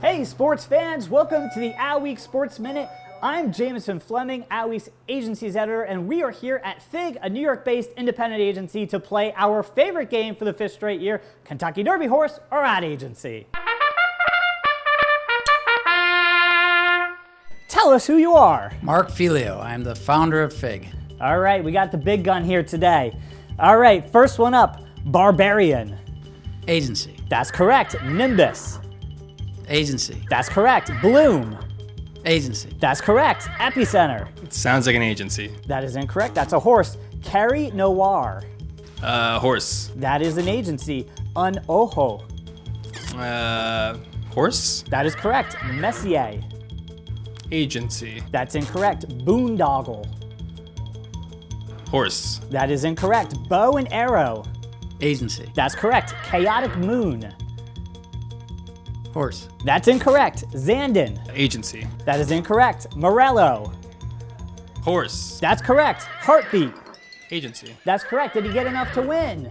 Hey sports fans, welcome to the Adweek Sports Minute. I'm Jameson Fleming, Adweek's agency's editor, and we are here at FIG, a New York-based independent agency, to play our favorite game for the fifth straight year, Kentucky Derby Horse or Ad Agency. Tell us who you are. Mark Figliulo, I'm the founder of FIG. All right, we got the big gun here today. All right, first one up, Barbarian. Agency. That's correct. Nimbus. Agency. That's correct. Bloom. Agency. That's correct. Epicenter. It sounds like an agency. That is incorrect. That's a horse. Carrie Noir. Uh, horse. That is an agency. Un Ojo. Uh, horse? That is correct. Messier. Agency. That's incorrect. Boondoggle. Horse. That is incorrect. Bow and arrow. Agency. That's correct. Chaotic moon. Horse. That's incorrect. Zandon. Agency. That is incorrect. Morello. Horse. That's correct. Heartbeat. Agency. That's correct. Did he get enough to win?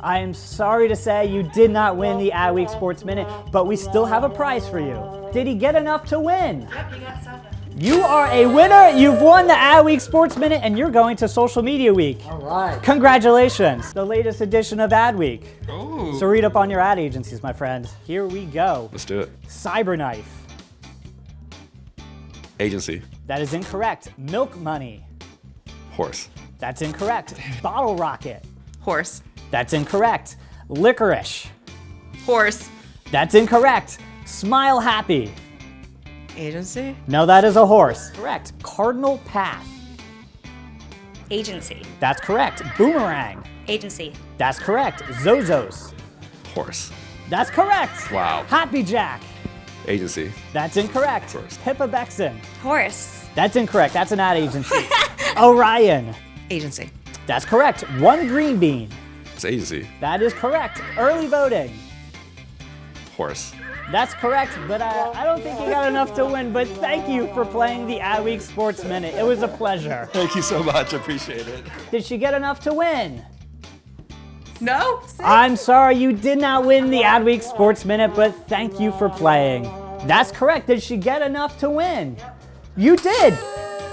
I am sorry to say you did not win the Adweek Sports Minute, but we still have a prize for you. Did he get enough to win? Yep, you got seven. You are a winner. You've won the Adweek Sports Minute, and you're going to Social Media Week. All right. Congratulations. The latest edition of Adweek. Oh. So read up on your ad agencies, my friend. Here we go. Let's do it. Cyberknife. Agency. That is incorrect. Milk Money. Horse. That's incorrect. Bottle Rocket. Horse. That's incorrect. Licorice. Horse. That's incorrect. Smile Happy. Agency. No, that is a horse. Correct. Cardinal Path. Agency. That's correct. Boomerang. Agency. That's correct. Zozos. Horse. That's correct. Wow. Happy Jack. Agency. That's incorrect. Horse. Pippa Bexon. Horse. That's incorrect. That's an ad agency. Orion. Agency. That's correct. One green bean. It's agency. That is correct. Early voting. Horse. That's correct, but uh, I don't think you got enough to win. But thank you for playing the Adweek Sports Minute. It was a pleasure. Thank you so much. Appreciate it. Did she get enough to win? No. I'm sorry you did not win the Adweek Sports Minute, but thank you for playing. That's correct. Did she get enough to win? You did.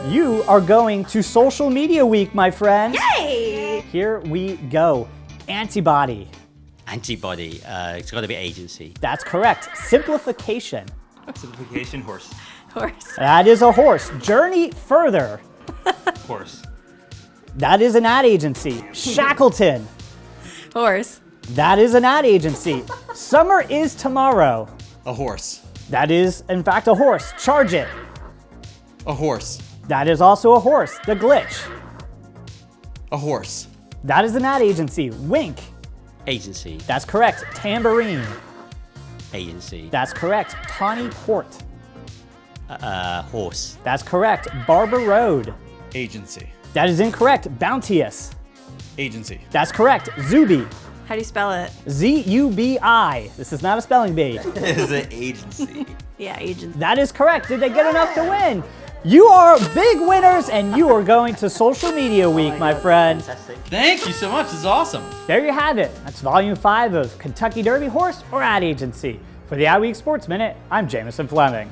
You are going to Social Media Week, my friend. Hey! Here we go. Antibody. Antibody, uh, it's got to be agency. That's correct. Simplification. Simplification, horse. Horse. That is a horse. Journey further. Horse. That is an ad agency. Shackleton. Horse. That is an ad agency. Summer is tomorrow. A horse. That is, in fact, a horse. Charge it. A horse. That is also a horse. The glitch. A horse. That is an ad agency. Wink. Agency. That's correct. Tambourine. Agency. That's correct. Tawny Port. Uh, horse. That's correct. Barber Road. Agency. That is incorrect. Bounteous. Agency. That's correct. Zubi. How do you spell it? Z-U-B-I. This is not a spelling bee. Is an agency? Yeah, agency. That is correct. Did they get enough to win? You are big winners and you are going to social media week, my friend. Thank you so much. This is awesome. There you have it. That's volume five of Kentucky Derby Horse or Ad Agency. For the Adweek Sports Minute, I'm Jameson Fleming.